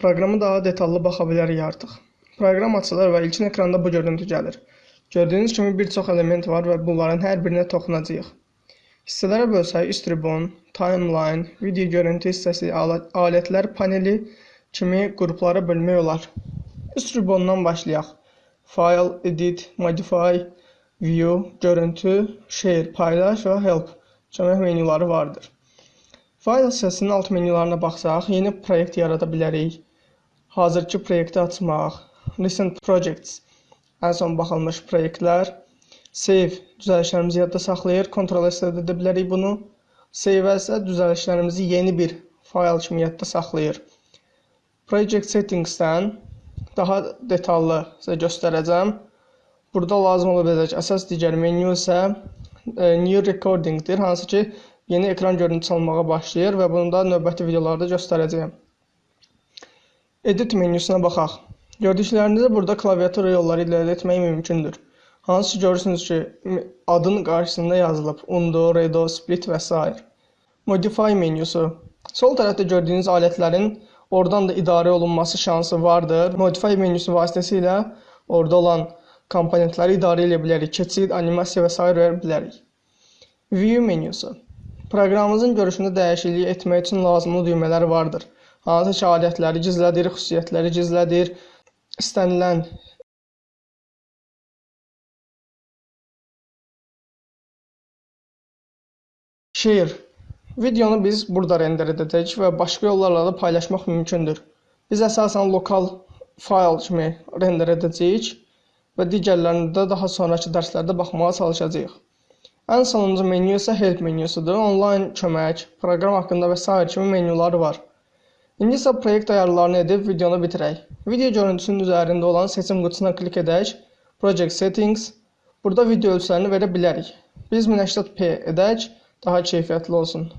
Proqrama daha detallı baxa bilərik artıq. Proqram açılır və ilkin ekranda bu görüntü gəlir. Gördüyünüz kimi bir çox element var və bunların hər birinə toxunacağıq. Hissələrə bölsək Istribon, Timeline, video görüntü hissəsi, alətlər paneli kimi qruplara bölmək olar. Istribondan başlayaq. File, Edit, Modify, View, Görüntü, Share, Paylaş və Help kömək menyuları vardır. File hissəsinin alt menyularına baxsaq, yeni proyekt yarada bilərik. Hazırki proyekti açmaq, Recent Projects, ən son baxılmış proyektlər, Save düzəlişlərimizi yadda saxlayır, Ctrl S də edə bilərik bunu. Save isə düzəlişlərimizi yeni bir fayl kimi yadda saxlayır. Project Settings-dən daha detallı sizə göstərəcəm. Burada lazım ola biləcək əsas digər menyu isə e, New Recording-dir, hansı ki yeni ekran görüntüsü almağa başlayır və bunu da növbəti videolarda göstərəcəyəm. Edit menyusuna baxaq. Gördüklərinizi burada klaviatura yolları ilə əldə etmək mümkündür. Hansı ki görürsünüz ki, adın qarşısında yazılıb undo, redo, split və s. Modify menyusu. Sol tərəfdə gördüyünüz alətlərin oradan da idarə olunması şansı vardır. Modify menyusu vasitəsilə orada olan komponentləri idarə edə bilərik. Keçid, animasiya və s. verə bilərik. View menyusu. Proqramımızın görüşündə dəyişiklik etmək üçün lazımlı düymələr vardır hansı ki adətləri gizlədir, xüsusiyyətləri gizlədir, istənilən Share. Videonu biz burada render edəcəyik və başqa yollarla da paylaşmaq mümkündür. Biz əsasən lokal fayl kimi render edəcəyik və digərlərini də daha sonrakı dərslərdə baxmağa çalışacağıq. Ən sonuncu menyu isə help menyusudur. Onlayn kömək, proqram haqqında və s. kimi menyuları var. İndi isə proyekt ayarlarını edib videonu bitirək. Video görüntüsünün üzərində olan seçim qutusuna klik edək. Project Settings. Burada video ölçülərini verə bilərik. Biz 1080p edək, daha keyfiyyətli olsun.